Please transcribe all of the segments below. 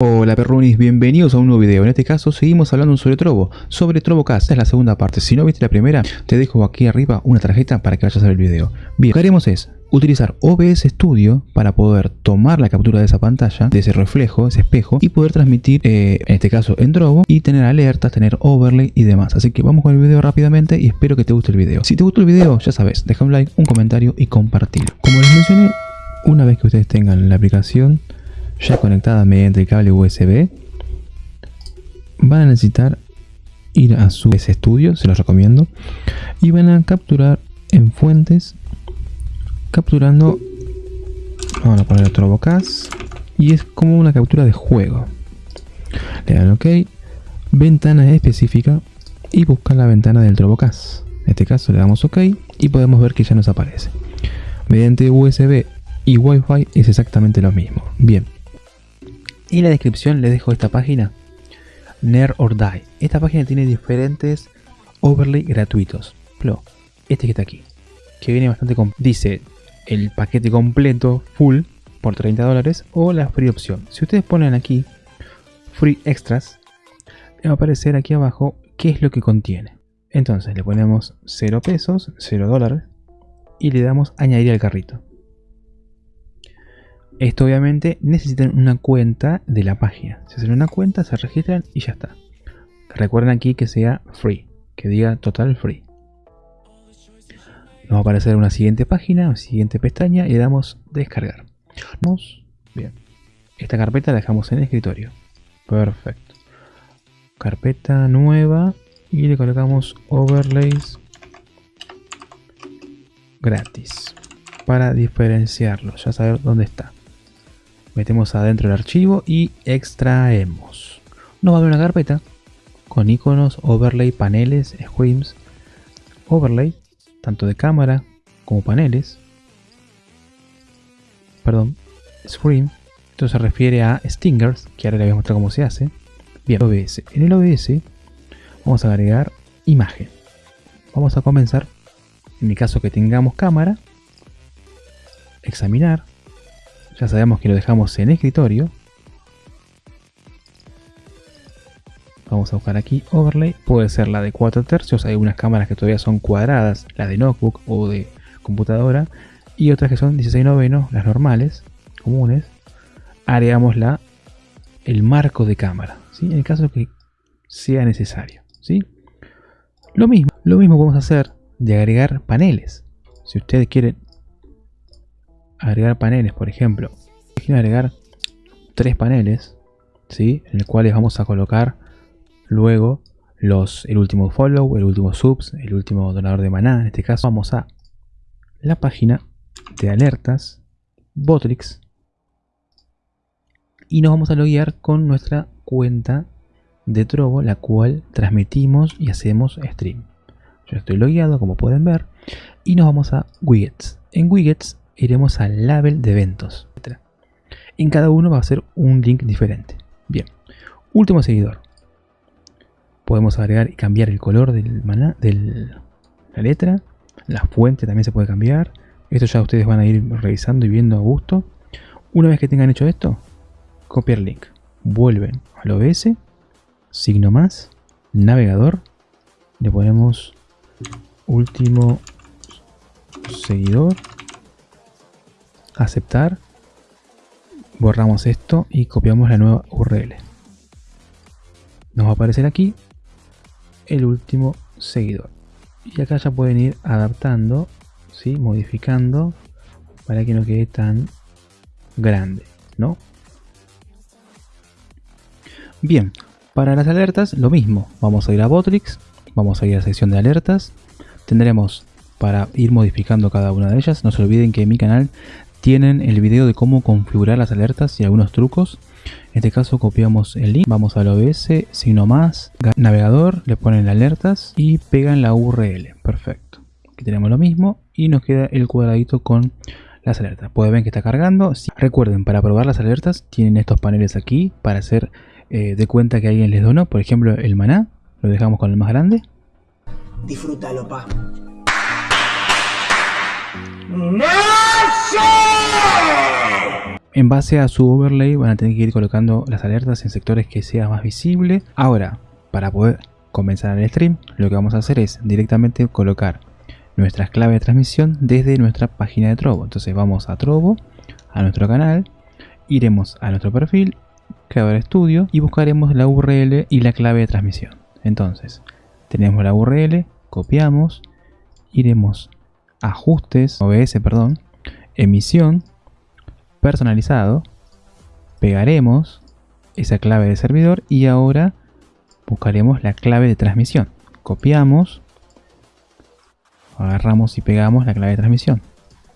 Hola perrunis, bienvenidos a un nuevo video. En este caso seguimos hablando sobre Trovo, sobre TrovoCast. Esta es la segunda parte. Si no viste la primera, te dejo aquí arriba una tarjeta para que vayas a ver el video. Bien, lo que haremos es utilizar OBS Studio para poder tomar la captura de esa pantalla, de ese reflejo, ese espejo, y poder transmitir, eh, en este caso en Trovo, y tener alertas, tener overlay y demás. Así que vamos con el video rápidamente y espero que te guste el video. Si te gustó el video, ya sabes, deja un like, un comentario y compartir. Como les mencioné, una vez que ustedes tengan la aplicación ya conectada mediante el cable USB, van a necesitar ir a su estudio, se los recomiendo, y van a capturar en fuentes, capturando, vamos a poner otro Trobocast, y es como una captura de juego. Le dan OK, ventana específica y buscan la ventana del Trobocast. En este caso le damos OK y podemos ver que ya nos aparece. Mediante USB y Wi-Fi es exactamente lo mismo. Bien, en la descripción les dejo esta página, Nerd or Die. Esta página tiene diferentes overlay gratuitos. este que está aquí, que viene bastante con... Dice el paquete completo, full, por 30 dólares, o la free opción. Si ustedes ponen aquí, free extras, va a aparecer aquí abajo qué es lo que contiene. Entonces le ponemos 0 pesos, 0 dólares, y le damos añadir al carrito. Esto obviamente necesitan una cuenta de la página. Se hacen una cuenta, se registran y ya está. Recuerden aquí que sea free, que diga total free. Nos va a aparecer una siguiente página, una siguiente pestaña y le damos descargar. Vamos, bien. Esta carpeta la dejamos en el escritorio. Perfecto. Carpeta nueva y le colocamos overlays gratis para diferenciarlo, ya saber dónde está metemos adentro el archivo y extraemos. Nos va a dar una carpeta con iconos, overlay, paneles, screens, overlay, tanto de cámara como paneles. Perdón, screen. Esto se refiere a stingers, que ahora les voy a mostrar cómo se hace. Bien, OBS. En el OBS vamos a agregar imagen. Vamos a comenzar, en el caso que tengamos cámara, examinar, ya sabemos que lo dejamos en escritorio. Vamos a buscar aquí overlay. Puede ser la de 4 tercios. Hay unas cámaras que todavía son cuadradas. La de notebook o de computadora. Y otras que son 16 novenos. Las normales, comunes. Agregamos la, el marco de cámara. En el caso que sea necesario. Lo mismo, lo mismo podemos hacer de agregar paneles. Si ustedes quieren agregar paneles, por ejemplo, quiero agregar tres paneles, ¿sí? en el cuales vamos a colocar luego los, el último follow, el último subs, el último donador de maná. En este caso vamos a la página de alertas, Botrix, y nos vamos a loguear con nuestra cuenta de Trovo, la cual transmitimos y hacemos stream. Yo estoy logueado, como pueden ver, y nos vamos a Widgets. En Widgets iremos al label de eventos. En cada uno va a ser un link diferente. Bien, último seguidor. Podemos agregar y cambiar el color del maná, de la letra. La fuente también se puede cambiar. Esto ya ustedes van a ir revisando y viendo a gusto. Una vez que tengan hecho esto, copiar link. Vuelven al OBS, signo más, navegador. Le ponemos último seguidor aceptar, borramos esto y copiamos la nueva URL. Nos va a aparecer aquí el último seguidor. Y acá ya pueden ir adaptando, ¿sí? modificando para que no quede tan grande, ¿no? Bien, para las alertas lo mismo. Vamos a ir a Botrix, vamos a ir a la sección de alertas. Tendremos para ir modificando cada una de ellas. No se olviden que mi canal tienen el video de cómo configurar las alertas y algunos trucos. En este caso copiamos el link, vamos al OBS, signo más, navegador, le ponen alertas y pegan la URL. Perfecto. Aquí tenemos lo mismo y nos queda el cuadradito con las alertas. Pueden ver que está cargando. Recuerden, para probar las alertas tienen estos paneles aquí para hacer eh, de cuenta que alguien les donó. Por ejemplo, el maná, lo dejamos con el más grande. Disfrútalo, pa. En base a su overlay van a tener que ir colocando las alertas en sectores que sea más visible. Ahora, para poder comenzar el stream, lo que vamos a hacer es directamente colocar nuestras claves de transmisión desde nuestra página de Trovo. Entonces vamos a Trovo, a nuestro canal, iremos a nuestro perfil, creador estudio y buscaremos la URL y la clave de transmisión. Entonces, tenemos la URL, copiamos, iremos ajustes, OBS, perdón, emisión, personalizado, pegaremos esa clave de servidor y ahora buscaremos la clave de transmisión. Copiamos, agarramos y pegamos la clave de transmisión.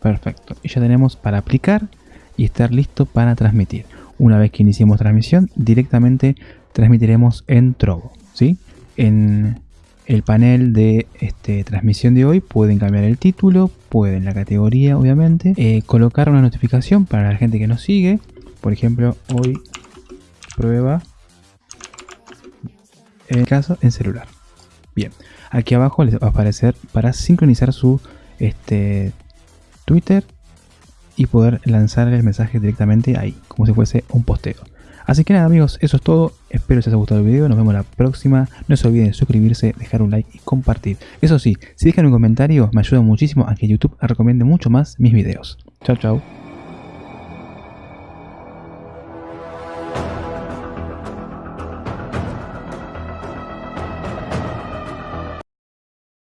Perfecto. Y ya tenemos para aplicar y estar listo para transmitir. Una vez que iniciemos transmisión, directamente transmitiremos en Trovo. ¿sí? En el panel de este, transmisión de hoy pueden cambiar el título, pueden la categoría obviamente, eh, colocar una notificación para la gente que nos sigue. Por ejemplo, hoy prueba en caso en celular. Bien, aquí abajo les va a aparecer para sincronizar su este, Twitter y poder lanzar el mensaje directamente ahí, como si fuese un posteo. Así que nada amigos, eso es todo, espero que les haya gustado el video, nos vemos la próxima, no se olviden de suscribirse, dejar un like y compartir. Eso sí, si dejan un comentario me ayuda muchísimo a que YouTube recomiende mucho más mis videos. Chao chao.